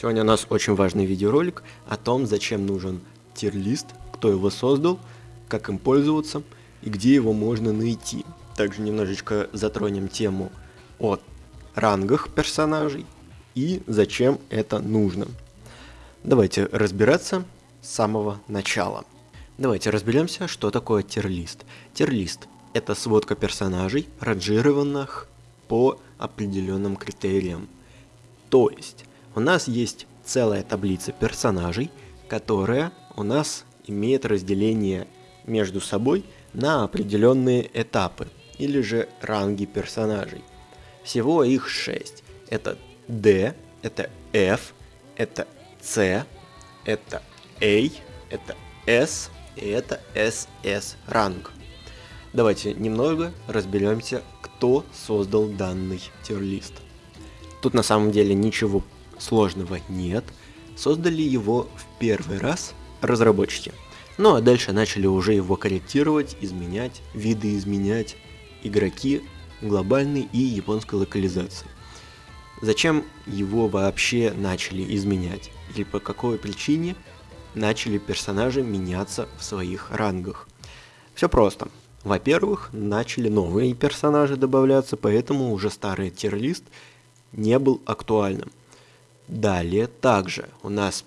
Сегодня у нас очень важный видеоролик о том, зачем нужен тир-лист, кто его создал, как им пользоваться и где его можно найти. Также немножечко затронем тему о рангах персонажей и зачем это нужно. Давайте разбираться с самого начала. Давайте разберемся, что такое тир-лист. Тир-лист – это сводка персонажей, ранжированных по определенным критериям. То есть, у нас есть целая таблица персонажей, которая у нас имеет разделение между собой на определенные этапы или же ранги персонажей. Всего их 6. Это D, это F, это C, это A, это S и это SS ранг. Давайте немного разберемся, кто создал данный тир-лист. Тут на самом деле ничего сложного нет, создали его в первый раз разработчики. Ну а дальше начали уже его корректировать, изменять, виды изменять игроки глобальной и японской локализации. Зачем его вообще начали изменять? Или по какой причине начали персонажи меняться в своих рангах? Все просто. Во-первых, начали новые персонажи добавляться, поэтому уже старый тир-лист не был актуальным. Далее также у нас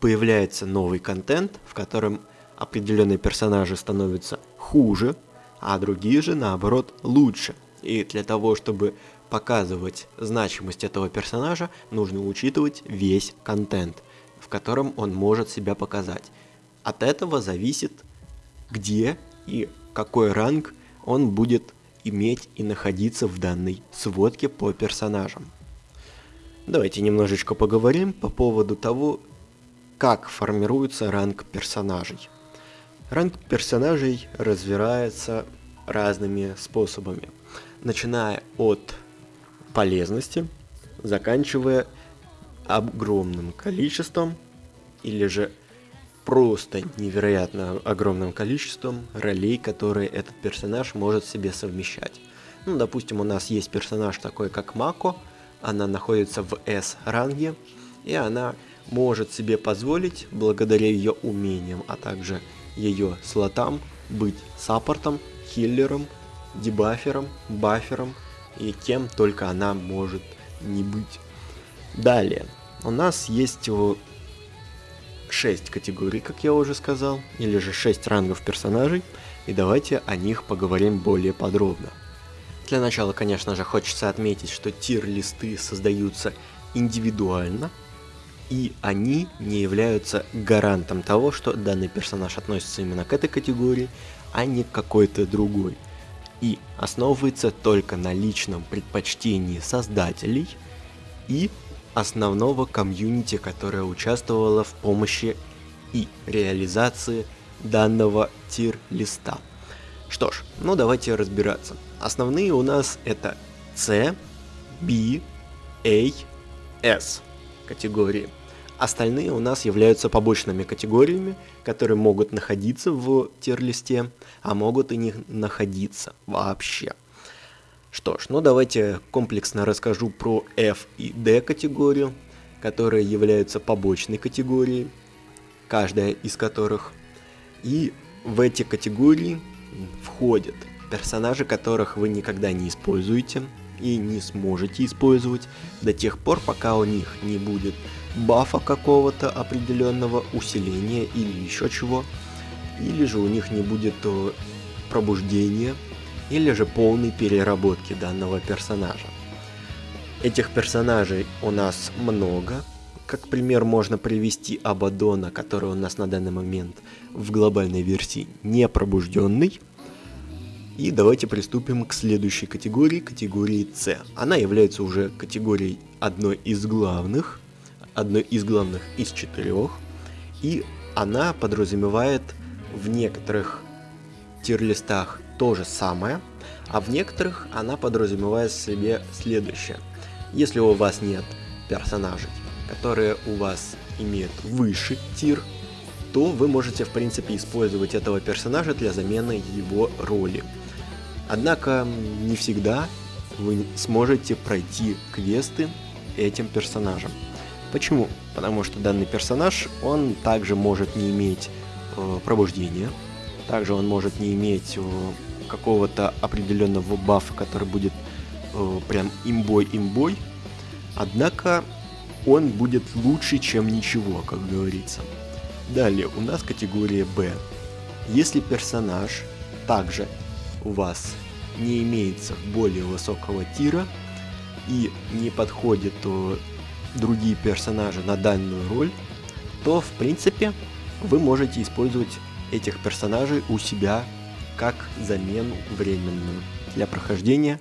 появляется новый контент, в котором определенные персонажи становятся хуже, а другие же наоборот лучше. И для того, чтобы показывать значимость этого персонажа, нужно учитывать весь контент, в котором он может себя показать. От этого зависит, где и какой ранг он будет иметь и находиться в данной сводке по персонажам. Давайте немножечко поговорим по поводу того, как формируется ранг персонажей. Ранг персонажей развивается разными способами, начиная от полезности, заканчивая огромным количеством или же просто невероятно огромным количеством ролей, которые этот персонаж может себе совмещать. Ну, допустим, у нас есть персонаж такой, как Мако, она находится в S-ранге, и она может себе позволить, благодаря ее умениям, а также ее слотам, быть саппортом, хиллером, дебафером, бафером и кем только она может не быть. Далее, у нас есть 6 категорий, как я уже сказал, или же 6 рангов персонажей, и давайте о них поговорим более подробно. Для начала, конечно же, хочется отметить, что тир-листы создаются индивидуально, и они не являются гарантом того, что данный персонаж относится именно к этой категории, а не к какой-то другой. И основывается только на личном предпочтении создателей и основного комьюнити, которое участвовало в помощи и реализации данного тир-листа. Что ж, ну давайте разбираться. Основные у нас это C, B, A, S категории. Остальные у нас являются побочными категориями, которые могут находиться в тир-листе, а могут и не находиться вообще. Что ж, ну давайте комплексно расскажу про F и D категорию, которые являются побочной категорией, каждая из которых. И в эти категории входят. Персонажи, которых вы никогда не используете и не сможете использовать до тех пор, пока у них не будет бафа какого-то определенного усиления или еще чего, или же у них не будет э, пробуждения, или же полной переработки данного персонажа. Этих персонажей у нас много, как пример можно привести Абадона, который у нас на данный момент в глобальной версии не пробужденный, и давайте приступим к следующей категории, категории C. Она является уже категорией одной из главных, одной из главных из четырех, и она подразумевает в некоторых тир-листах то же самое, а в некоторых она подразумевает в себе следующее. Если у вас нет персонажей, которые у вас имеют выше тир, то вы можете в принципе использовать этого персонажа для замены его роли. Однако не всегда вы сможете пройти квесты этим персонажем. Почему? потому что данный персонаж, он также может не иметь э, пробуждения, также он может не иметь э, какого-то определенного бафа, который будет э, прям имбой-имбой, однако он будет лучше, чем ничего, как говорится. Далее у нас категория Б. Если персонаж также у вас не имеется более высокого тира и не подходит другие персонажи на данную роль, то в принципе вы можете использовать этих персонажей у себя как замену временную для прохождения,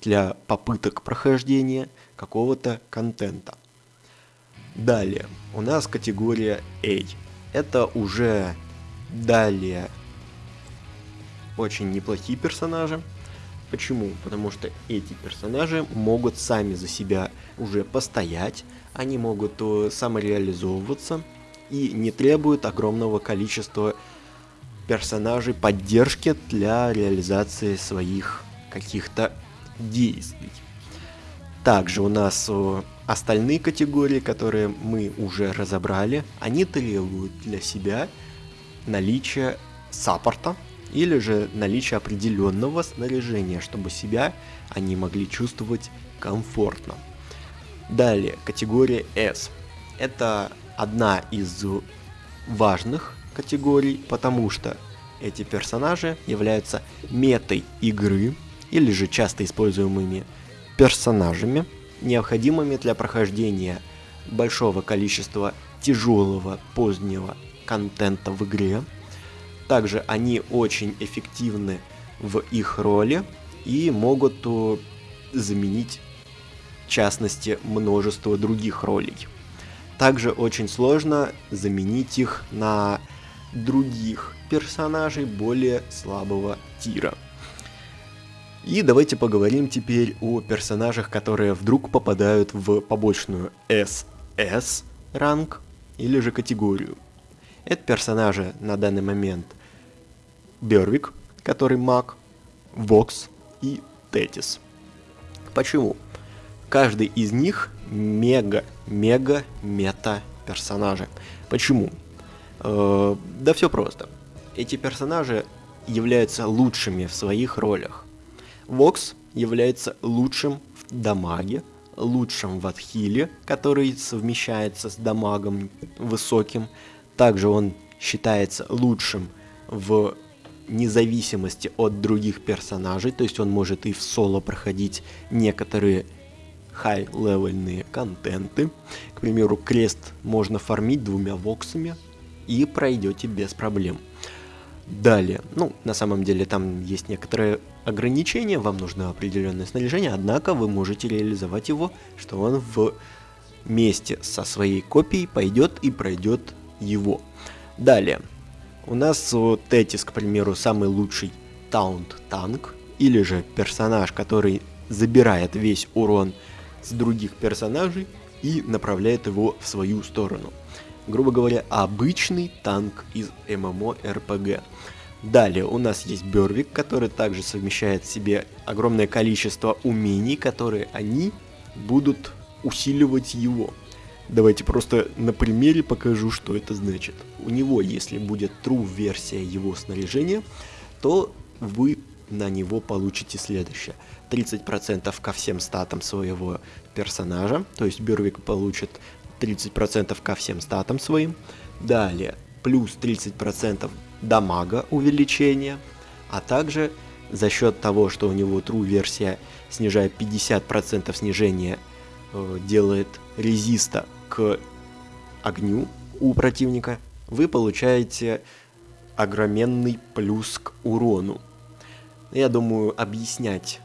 для попыток прохождения какого-то контента. Далее, у нас категория A. Это уже далее очень неплохие персонажи. Почему? Потому что эти персонажи могут сами за себя уже постоять, они могут э, самореализовываться и не требуют огромного количества персонажей поддержки для реализации своих каких-то действий. Также у нас э, остальные категории, которые мы уже разобрали, они требуют для себя наличия саппорта или же наличия определенного снаряжения, чтобы себя они могли чувствовать комфортно. Далее, категория S. Это одна из важных категорий, потому что эти персонажи являются метой игры или же часто используемыми персонажами, необходимыми для прохождения большого количества тяжелого позднего контента в игре. Также они очень эффективны в их роли и могут э, заменить, в частности, множество других ролей. Также очень сложно заменить их на других персонажей более слабого тира. И давайте поговорим теперь о персонажах, которые вдруг попадают в побочную SS ранг или же категорию. Это персонажи на данный момент Бервик, который маг, Вокс и Тетис. Почему? Каждый из них мега-мега-мета персонажи. Почему? Э, да все просто. Эти персонажи являются лучшими в своих ролях. Вокс является лучшим в дамаге, лучшим в отхиле, который совмещается с дамагом высоким. Также он считается лучшим в независимости от других персонажей, то есть он может и в соло проходить некоторые хай-левельные контенты. К примеру, крест можно фармить двумя воксами, и пройдете без проблем. Далее, ну, на самом деле там есть некоторые ограничения, вам нужно определенное снаряжение, однако вы можете реализовать его, что он в вместе со своей копией пойдет и пройдет его. Далее, у нас вот Тетис, к примеру, самый лучший таунт-танк, или же персонаж, который забирает весь урон с других персонажей и направляет его в свою сторону грубо говоря, обычный танк из ММО-РПГ. Далее у нас есть Бервик, который также совмещает в себе огромное количество умений, которые они будут усиливать его. Давайте просто на примере покажу, что это значит. У него, если будет true версия его снаряжения, то вы на него получите следующее. 30% ко всем статам своего персонажа, то есть Бервик получит 30% ко всем статам своим. Далее, плюс 30% дамага увеличения, а также за счет того, что у него true версия снижает 50% снижения, э, делает резиста к огню у противника, вы получаете огроменный плюс к урону. Я думаю, объяснять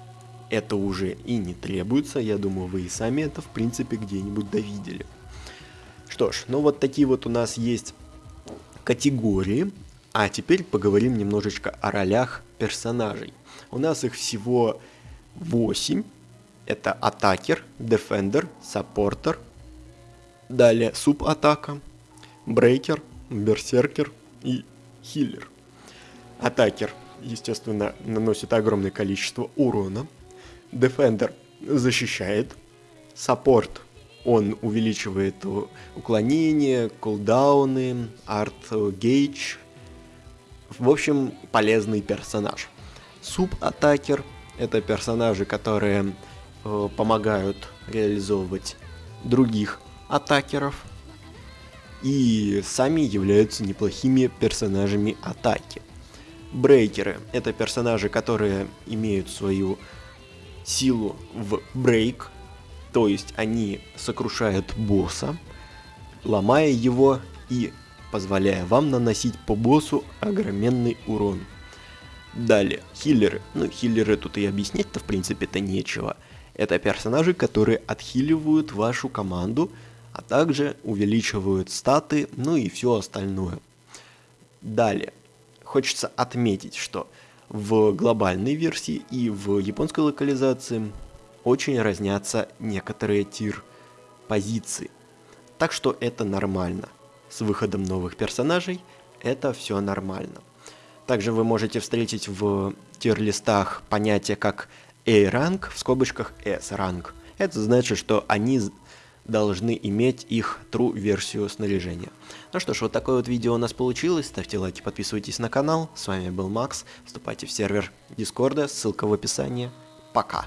это уже и не требуется, я думаю, вы и сами это в принципе где-нибудь довидели. Что ж, ну вот такие вот у нас есть категории. А теперь поговорим немножечко о ролях персонажей. У нас их всего 8. Это attacker, defender, supporter. Далее суб-атака, breaker, берсеркер и healer. Attacker, естественно, наносит огромное количество урона. Defender защищает. Support Он увеличивает уклонение, кулдауны, art gauge. В общем, полезный персонаж. Sub-attacker — это персонажи, которые э, помогают реализовывать других атакеров и сами являются неплохими персонажами атаки. Брейкеры — это персонажи, которые имеют свою силу в брейк, то есть они сокрушают босса, ломая его и позволяя вам наносить по боссу огроменный урон. Далее, хиллеры. Ну, хиллеры тут и объяснять-то в принципе-то нечего. Это персонажи, которые отхиливают вашу команду, а также увеличивают статы, ну и все остальное. Далее, хочется отметить, что в глобальной версии и в японской локализации очень разнятся некоторые тир позиции. Так что это нормально. С выходом новых персонажей это все нормально. Также вы можете встретить в тир-листах понятие как A-ранг в скобочках S-ранг. Это значит, что они должны иметь их true версию снаряжения. Ну что ж, вот такое вот видео у нас получилось. Ставьте лайки, подписывайтесь на канал. С вами был Макс. Вступайте в сервер Дискорда, ссылка в описании. Пока.